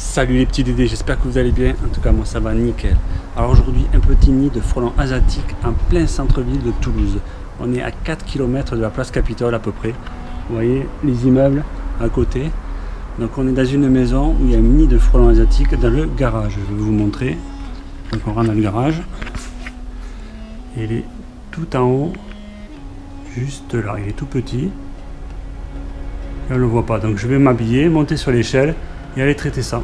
Salut les petits dédés, j'espère que vous allez bien. En tout cas, moi ça va nickel. Alors aujourd'hui, un petit nid de frelons asiatiques en plein centre-ville de Toulouse. On est à 4 km de la place Capitole à peu près. Vous voyez les immeubles à côté. Donc on est dans une maison où il y a un nid de frelons asiatiques dans le garage. Je vais vous montrer. Donc on rentre dans le garage. Il est tout en haut, juste là. Il est tout petit. Et on ne le voit pas. Donc je vais m'habiller, monter sur l'échelle et aller traiter ça.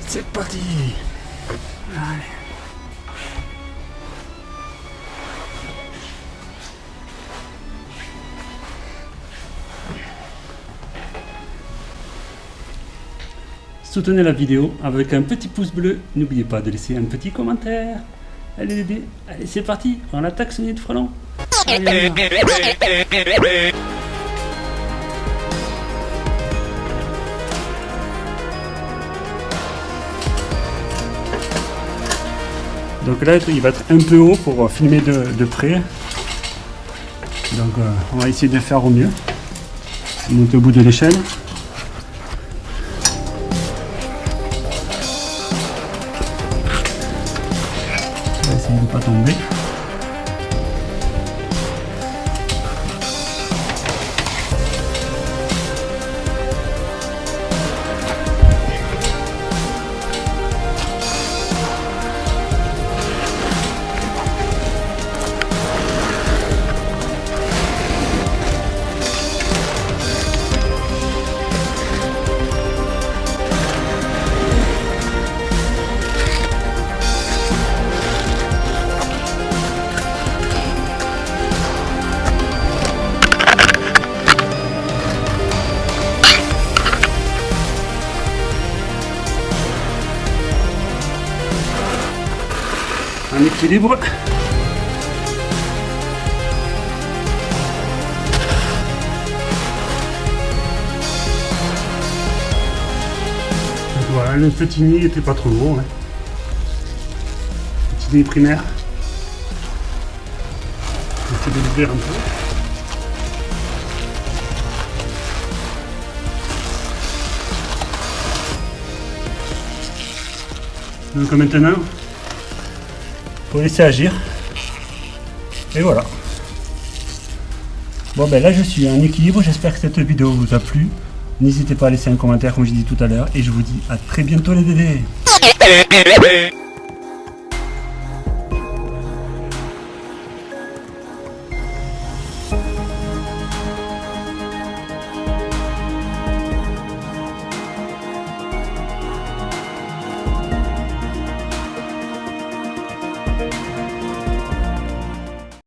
C'est parti Soutenez la vidéo avec un petit pouce bleu. N'oubliez pas de laisser un petit commentaire. Allez allez c'est parti, on attaque ce de frelon. Allez, Donc là, il va être un peu haut pour filmer de, près. Donc euh, on va essayer de faire au mieux. Monter au bout de l'échelle. Pas tomber. Un équilibre. voilà, le petit nid était pas trop gros. Hein. Petit nid primaire. J'essaie de un peu. Donc maintenant, faut laisser agir. Et voilà. Bon ben là je suis en équilibre, j'espère que cette vidéo vous a plu. N'hésitez pas à laisser un commentaire comme je dit tout à l'heure. Et je vous dis à très bientôt les dédés